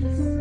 Peace.